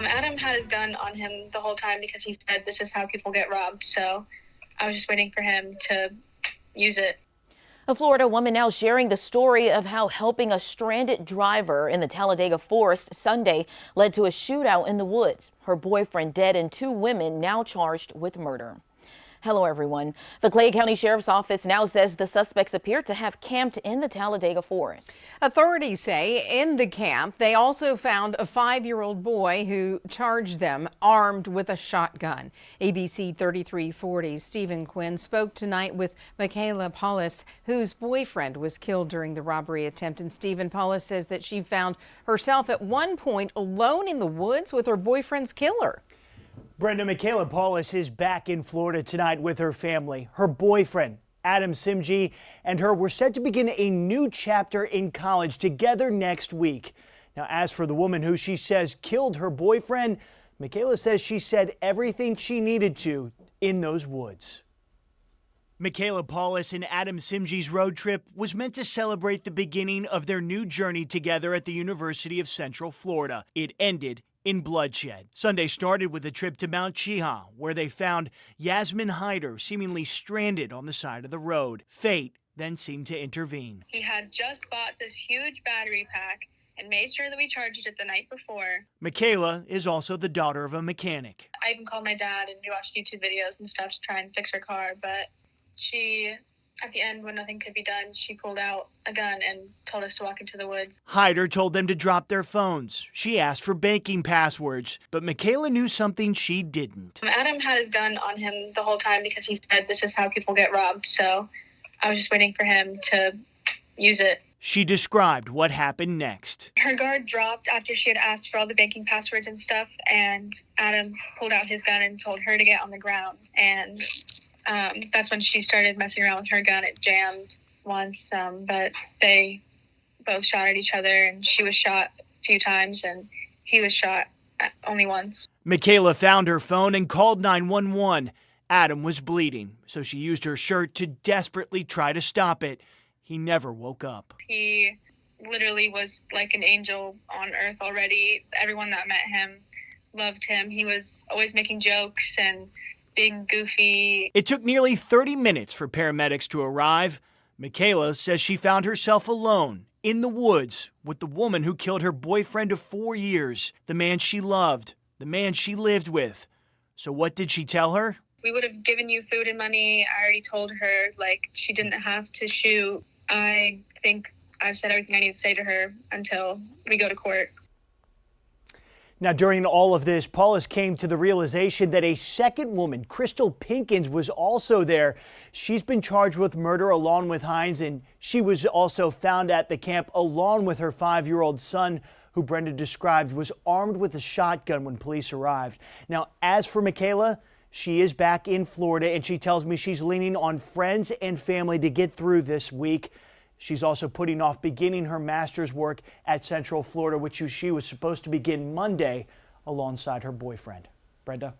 Um, Adam had his gun on him the whole time because he said this is how people get robbed. So I was just waiting for him to use it. A Florida woman now sharing the story of how helping a stranded driver in the Talladega forest Sunday led to a shootout in the woods. Her boyfriend dead and two women now charged with murder. Hello, everyone. The Clay County Sheriff's Office now says the suspects appear to have camped in the Talladega forest. Authorities say in the camp they also found a five-year-old boy who charged them armed with a shotgun. ABC 3340's Stephen Quinn spoke tonight with Michaela Paulus, whose boyfriend was killed during the robbery attempt. And Stephen Paulus says that she found herself at one point alone in the woods with her boyfriend's killer. Brenda Michaela Paulus is back in Florida tonight with her family. Her boyfriend, Adam Simjee, and her were set to begin a new chapter in college together next week. Now, as for the woman who she says killed her boyfriend, Michaela says she said everything she needed to in those woods. Michaela Paulus and Adam Simjee's road trip was meant to celebrate the beginning of their new journey together at the University of Central Florida. It ended in bloodshed. Sunday started with a trip to Mount Cheaha, where they found Yasmin Hyder seemingly stranded on the side of the road. Fate then seemed to intervene. He had just bought this huge battery pack and made sure that we charged it the night before. Michaela is also the daughter of a mechanic. I even called my dad and we watched YouTube videos and stuff to try and fix her car, but she at the end, when nothing could be done, she pulled out a gun and told us to walk into the woods. Hyder told them to drop their phones. She asked for banking passwords, but Michaela knew something she didn't. Adam had his gun on him the whole time because he said this is how people get robbed. So I was just waiting for him to use it. She described what happened next. Her guard dropped after she had asked for all the banking passwords and stuff, and Adam pulled out his gun and told her to get on the ground. And um, that's when she started messing around with her gun. It jammed once, um, but they both shot at each other, and she was shot a few times, and he was shot only once. Michaela found her phone and called 911. Adam was bleeding, so she used her shirt to desperately try to stop it. He never woke up. He literally was like an angel on earth already. Everyone that met him loved him. He was always making jokes and being goofy. It took nearly 30 minutes for paramedics to arrive. Michaela says she found herself alone in the woods with the woman who killed her boyfriend of four years, the man she loved, the man she lived with. So, what did she tell her? We would have given you food and money. I already told her, like, she didn't have to shoot. I think I've said everything I need to say to her until we go to court. Now, during all of this, Paulus came to the realization that a second woman, Crystal Pinkins, was also there. She's been charged with murder along with Hines, and she was also found at the camp along with her five year old son, who Brenda described was armed with a shotgun when police arrived. Now, as for Michaela, she is back in Florida, and she tells me she's leaning on friends and family to get through this week. She's also putting off beginning her master's work at Central Florida, which she was supposed to begin Monday alongside her boyfriend. Brenda?